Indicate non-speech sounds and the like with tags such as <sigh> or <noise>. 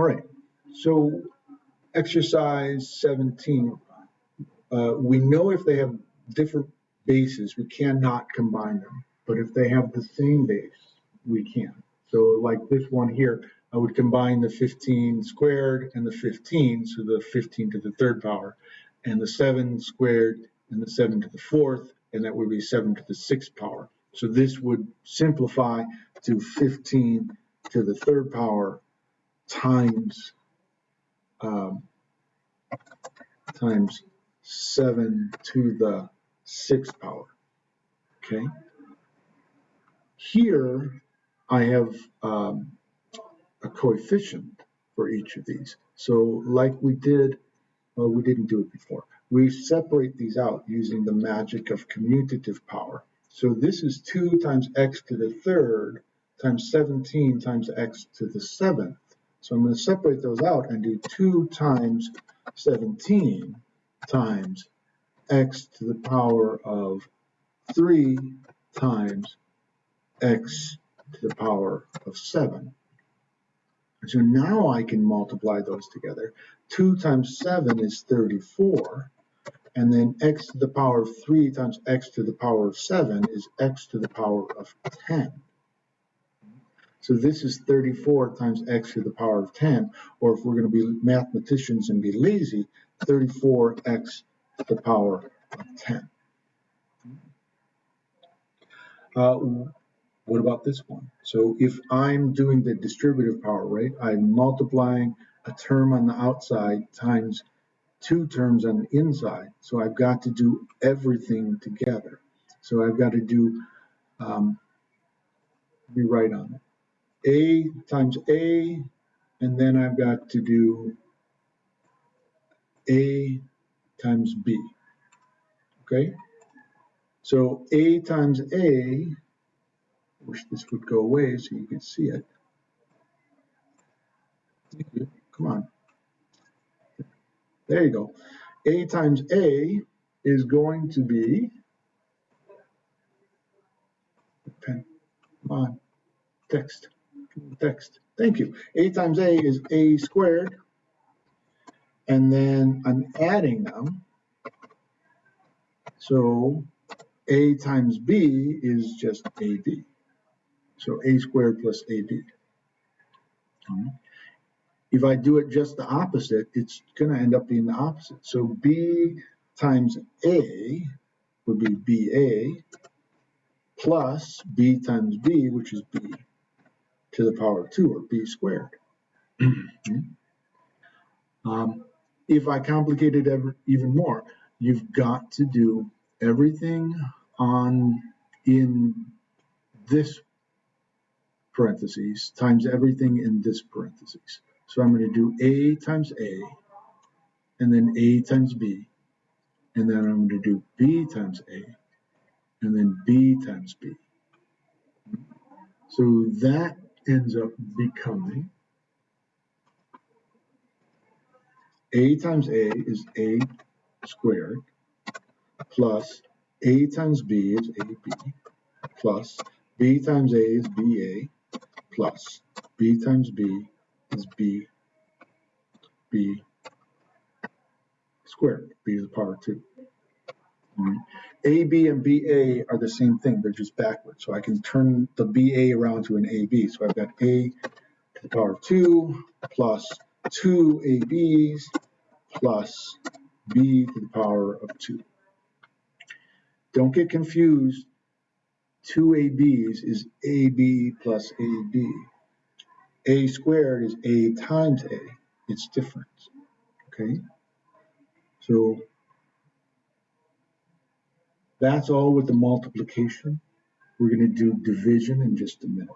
All right, so exercise 17. Uh, we know if they have different bases, we cannot combine them. But if they have the same base, we can. So like this one here, I would combine the 15 squared and the 15, so the 15 to the third power, and the 7 squared and the 7 to the fourth, and that would be 7 to the sixth power. So this would simplify to 15 to the third power times um, times 7 to the sixth power. Okay. Here I have um, a coefficient for each of these. So like we did, well, we didn't do it before. We separate these out using the magic of commutative power. So this is 2 times x to the third times 17 times x to the seventh. So I'm going to separate those out and do 2 times 17 times x to the power of 3 times x to the power of 7. So now I can multiply those together. 2 times 7 is 34. And then x to the power of 3 times x to the power of 7 is x to the power of 10. So this is 34 times x to the power of 10, or if we're going to be mathematicians and be lazy, 34x to the power of 10. Uh, what about this one? So if I'm doing the distributive power, right, I'm multiplying a term on the outside times two terms on the inside. So I've got to do everything together. So I've got to do, um, me write on it. A times A, and then I've got to do A times B. Okay? So A times A, wish this would go away so you can see it. Come on. There you go. A times A is going to be, pen, come on, text text. Thank you. A times A is A squared. And then I'm adding them. So A times B is just AB. So A squared plus AB. If I do it just the opposite, it's going to end up being the opposite. So B times A would be BA plus B times B, which is B to the power of 2, or b squared. <clears throat> um, if I complicate it ever, even more, you've got to do everything on in this parentheses times everything in this parentheses. So I'm going to do A times A, and then A times B, and then I'm going to do B times A, and then B times B. So that ends up becoming a times a is a squared plus a times b is ab plus b times a is ba plus b times b is b b squared b to the power 2 AB and BA are the same thing, they're just backwards. So I can turn the BA around to an AB. So I've got A to the power of 2 plus 2 ABs plus B to the power of 2. Don't get confused. 2 ABs is AB plus AB. A squared is A times A. It's different. Okay? So that's all with the multiplication. We're going to do division in just a minute.